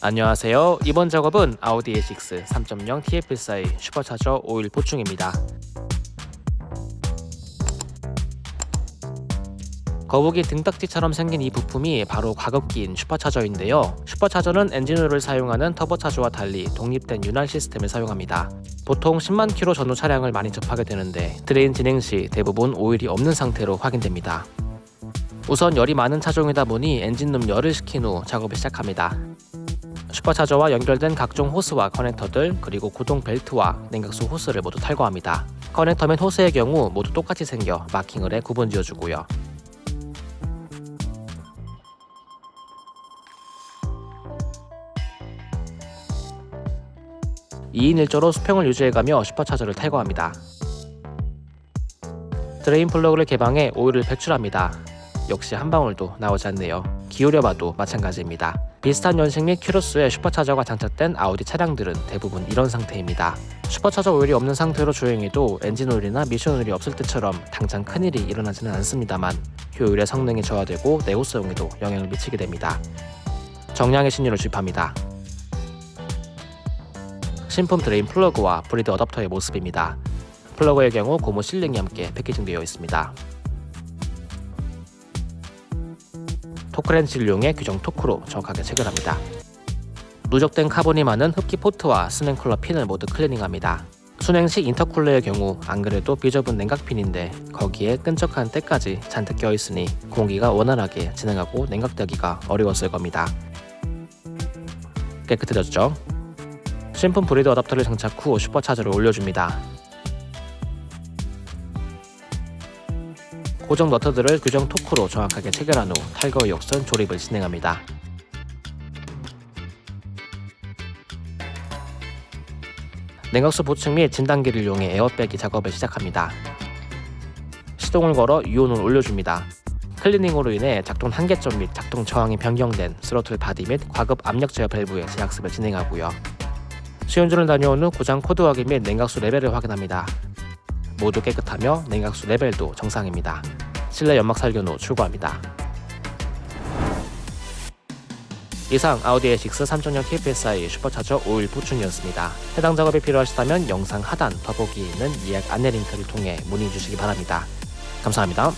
안녕하세요. 이번 작업은 아우디 A6 3.0 TFSI 슈퍼차저 오일 보충입니다. 거북이 등딱지처럼 생긴 이 부품이 바로 과급기인 슈퍼차저인데요. 슈퍼차저는 엔진오일을 사용하는 터보차저와 달리 독립된 윤활 시스템을 사용합니다. 보통 10만 킬로 전후 차량을 많이 접하게 되는데 drain 진행 시 대부분 오일이 없는 상태로 확인됩니다. 우선 열이 많은 차종이다 보니 엔진룸 열을 식힌 후 작업을 시작합니다. 슈퍼차저와 연결된 각종 호스와 커넥터들 그리고 구동 벨트와 냉각수 호스를 모두 탈거합니다. 커넥터 및 호스의 경우 모두 똑같이 생겨 마킹을 해 구분 지어주고요. 2인 1조로 수평을 유지해가며 슈퍼차저를 탈거합니다. drain 플러그를 개방해 오일을 배출합니다. 역시 한 방울도 나오지 않네요. 기울여봐도 마찬가지입니다. 비슷한 연식 및 키로수의 슈퍼차저가 장착된 아우디 차량들은 대부분 이런 상태입니다. 슈퍼차저 오일이 없는 상태로 주행해도 엔진 오일이나 미션 오일이 없을 때처럼 당장 큰일이 일어나지는 않습니다만 효율과 성능이 저하되고 내구성에도 영향을 미치게 됩니다. 정량의 신유를 주입합니다. 신품 drain 플러그와 breather 어댑터의 모습입니다. 플러그의 경우 고무 sealing이 함께 패키징되어 있습니다. 토크렌치를 이용해 규정 토크로 정확하게 체결합니다. 누적된 카본이 많은 흡기 포트와 수냉쿨러 핀을 모두 클리닝합니다. 수냉식 인터쿨러의 경우 안 그래도 비좁은 냉각핀인데 거기에 끈적한 때까지 잔뜩 껴있으니 공기가 원활하게 진행하고 냉각되기가 어려웠을 겁니다. 깨끗해졌죠? 신품 breather 어답터를 장착 후 슈퍼차저를 올려줍니다. 고정 너트들을 규정 토크로 정확하게 체결한 후 탈거 역순 조립을 진행합니다. 냉각수 보충 및 진단기를 이용해 에어빼기 작업을 시작합니다. 시동을 걸어 유온을 올려줍니다. 클리닝으로 인해 작동 한계점 및 작동 저항이 변경된 스로틀 바디 및 과급 압력 제어 밸브의 재학습을 진행하고요. 시운전을 다녀온 후 고장 코드 확인 및 냉각수 레벨을 확인합니다. 모두 깨끗하며 냉각수 레벨도 정상입니다. 실내 연막 살균 후 출고합니다. 이상 아우디 A6 3.0 TFSI 슈퍼차저 오일 보충이었습니다. 해당 작업이 필요하시다면 영상 하단 더보기에 있는 예약 안내 링크를 통해 문의 주시기 바랍니다. 감사합니다.